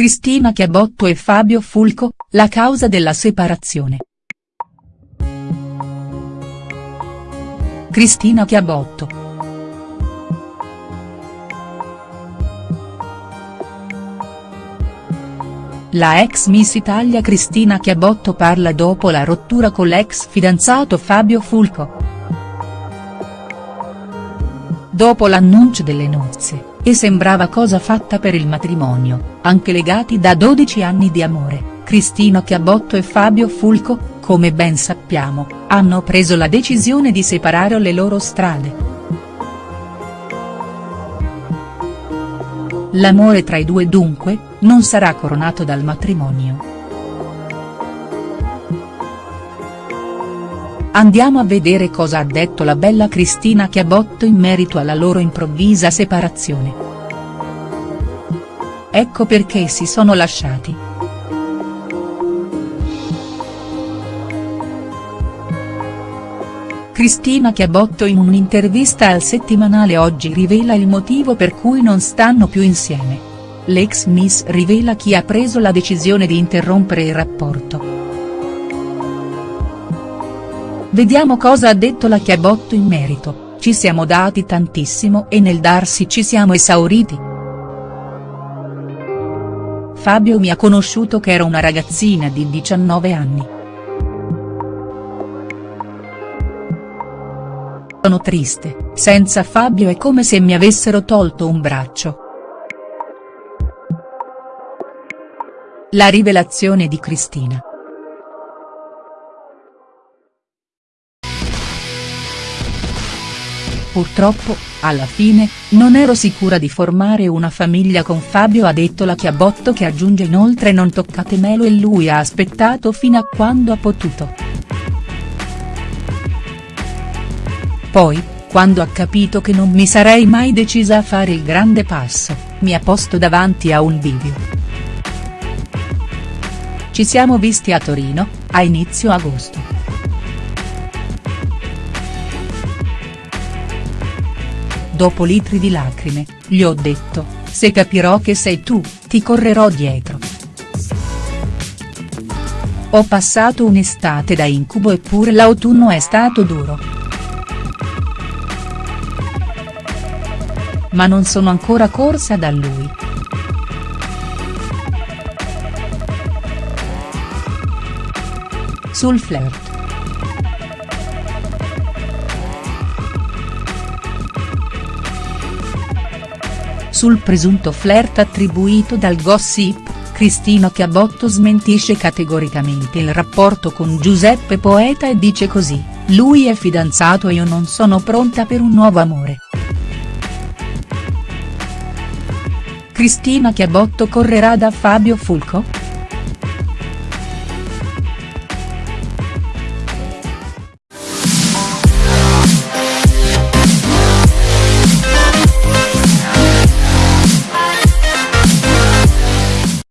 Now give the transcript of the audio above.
Cristina Chiabotto e Fabio Fulco, la causa della separazione. Cristina Chiabotto. La ex Miss Italia Cristina Chiabotto parla dopo la rottura con l'ex fidanzato Fabio Fulco. Dopo l'annuncio delle nozze, e sembrava cosa fatta per il matrimonio, anche legati da 12 anni di amore, Cristina Chiabotto e Fabio Fulco, come ben sappiamo, hanno preso la decisione di separare le loro strade. L'amore tra i due dunque, non sarà coronato dal matrimonio. Andiamo a vedere cosa ha detto la bella Cristina Chiabotto in merito alla loro improvvisa separazione. Ecco perché si sono lasciati. Cristina Chiabotto in un'intervista al settimanale Oggi rivela il motivo per cui non stanno più insieme. L'ex Miss rivela chi ha preso la decisione di interrompere il rapporto. Vediamo cosa ha detto la Chiabotto in merito, ci siamo dati tantissimo e nel darsi ci siamo esauriti. Fabio mi ha conosciuto che ero una ragazzina di 19 anni. Sono triste, senza Fabio è come se mi avessero tolto un braccio. La rivelazione di Cristina. Purtroppo, alla fine, non ero sicura di formare una famiglia con Fabio ha detto la Chiabotto che aggiunge inoltre non toccate Melo e lui ha aspettato fino a quando ha potuto. Poi, quando ha capito che non mi sarei mai decisa a fare il grande passo, mi ha posto davanti a un bivio. Ci siamo visti a Torino, a inizio agosto. Dopo litri di lacrime, gli ho detto, se capirò che sei tu, ti correrò dietro. Ho passato un'estate da incubo eppure l'autunno è stato duro. Ma non sono ancora corsa da lui. Sul flirt. Sul presunto flirt attribuito dal gossip, Cristina Chiabotto smentisce categoricamente il rapporto con Giuseppe Poeta e dice così, lui è fidanzato e io non sono pronta per un nuovo amore. Cristina Chiabotto correrà da Fabio Fulco?.